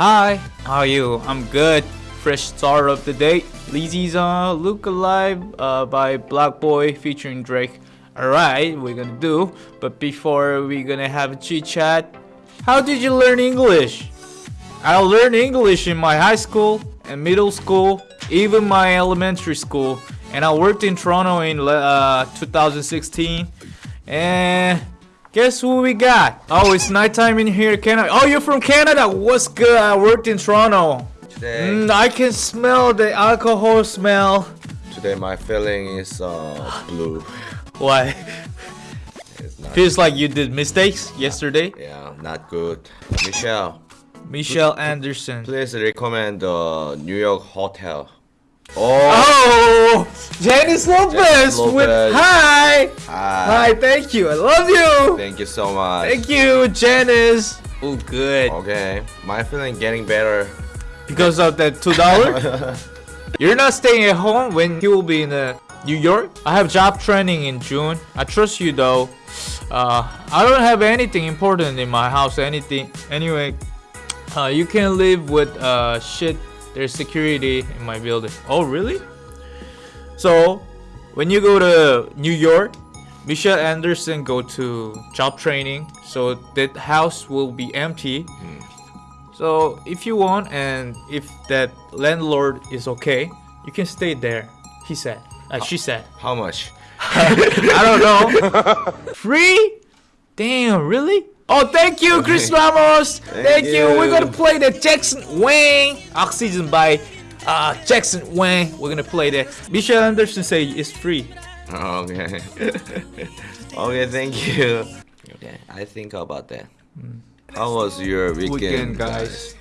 Hi, how are you? I'm good. Fresh start of the day. Lizzy's uh, Look Alive uh, by BlocBoy featuring Drake. Alright, we're gonna do. But before we're gonna have a chit chat. How did you learn English? I learned English in my high school and middle school, even my elementary school. And I worked in Toronto in uh, 2016. And guess who we got? Oh, it's nighttime in here, Canada. Oh, you're from Canada. What's good? I worked in Toronto. Today, Mm, I can smell the alcohol smell. today my feeling is uh, blue. Why? It's not, Feels like you did mistakes yesterday. yeah, not good. Michelle, Michelle Anderson. please recommend the New York hotel. Oh, Oh, Janice Lopez, Janice with hi. hi. Hi, thank you. I love you. Thank you so much. Thank you, Janice. Oh, good. Okay, my feeling getting better. Because of that two dollar. You're not staying at home when you will be in uh, New York. I have job training in June. I trust you though. Uh, I don't have anything important in my house. Anything anyway. Uh, you can live with uh, shit. There's security in my building. Oh really? So when you go to New York, Michelle Anderson go to job training. So that house will be empty. So if you want and if that landlord is okay, you can stay there. He said. Uh, she said. How much? I don't know. Free? Damn, really? Oh, thank you, Chris Ramos. Thank, you. you. We're gonna play the Jackson Wang Oxygen by uh, Jackson Wang. We're gonna play that. Michelle Anderson say it's free. Okay. okay, thank you. Okay, I think about that. How was your weekend, Weekend, guys.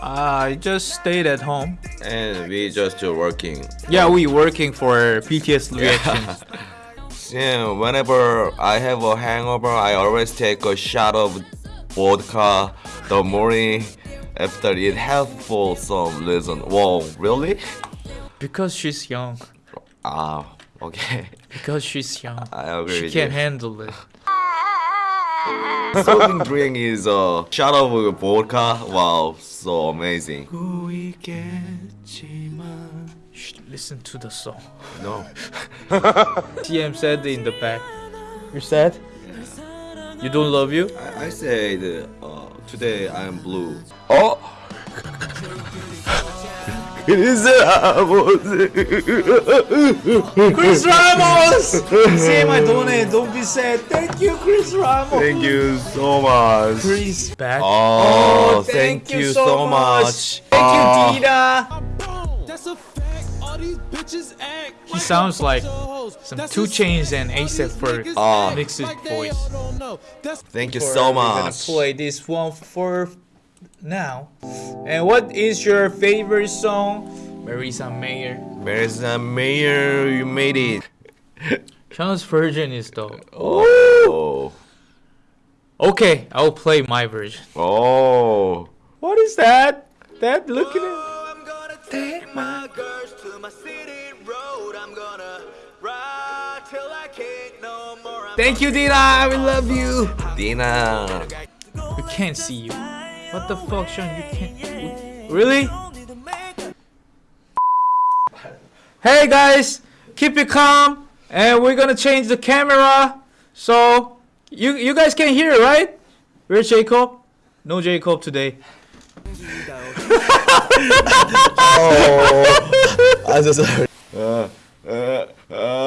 I just stayed at home. And we just uh, working. Yeah, we working for BTS reactions. Yeah, whenever I have a hangover, I always take a shot of vodka the morning after it helps for some reason. Whoa, really? because she's young. Ah, okay. Because she's young. I agree She with can't you. handle it. Something drink is a shot of vodka. Wow, so amazing. Shh, listen to the song. No. TM said in the back. You're sad? You don't love you? I, I said uh, today I am blue. Oh. Chris Ramos! Chris Ramos! Say my donate, don't be sad. Thank you, Chris Ramos. Thank you so much. Chris back. Oh, thank you so much. Thank Oh. you, Dina. That's a fact. All these bitches act He sounds like some 2 Chainz and ASAP for ah. Oh. mixed voice. Thank you so much. I'm gonna play this one for now. And what is your favorite song? Marisa Mayer. Marisa Mayer, you made it. Sean's version is the. Oh. Okay, I'll play my version. Oh. What is that? That look at it. I'm gonna take my girls to my city road. I'm gonna ride till I can't no more. I'm Thank you, Dina. We love you. Dina. We can't see you. What the fuck, Sean? You can't. Really? Hey guys, keep it calm, and we're gonna change the camera. So you you guys can hear, right? Where's Jacob? No Jacob today. Oh. I'm so sorry. Uh, uh, uh,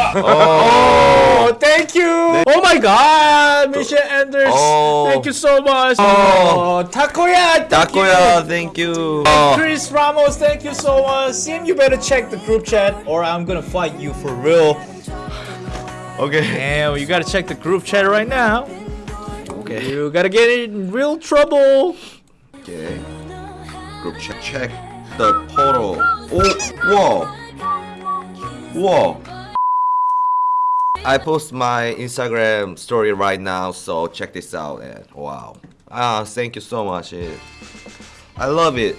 Oh, thank you. Oh my God, Michelle Anders. Oh. Thank you so much. Oh, Takoya. Thank Takoya, you. thank you. Oh. Chris Ramos, thank you so much. Sim, you better check the group chat, or I'm gonna fight you for real. Okay. Damn, you gotta check the group chat right now. Okay. You gotta get in real trouble. Okay. Group check. Check the portal. Oh, whoa. Whoa. I post my Instagram story right now, so check this out. And wow. Ah, thank you so much. It- I love it.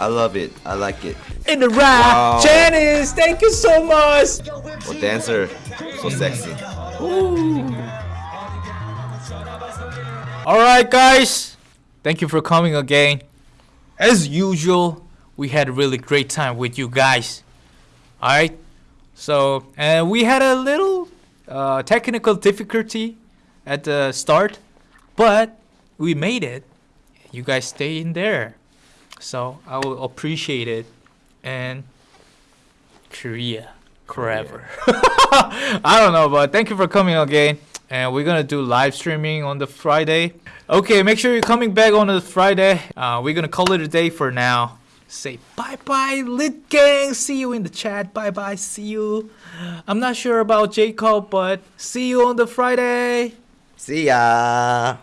I love it. I like it. In the rap, Wow. Janice, thank you so much. Oh, dancer, so sexy. Alright, guys. Thank you for coming again. As usual, we had a really great time with you guys. Alright? So, and we had a little uh, technical difficulty at the start, but we made it. You guys stay in there. So, I will appreciate it. And Korea forever. I don't know, but thank you for coming again. And we're gonna do live streaming on the Friday. Okay, make sure you're coming back on the Friday. Uh, we're gonna call it a day for now. Say bye bye, lit gang. See you in the chat. Bye bye. See you. I'm not sure about Jacob, but see you on the Friday. See ya.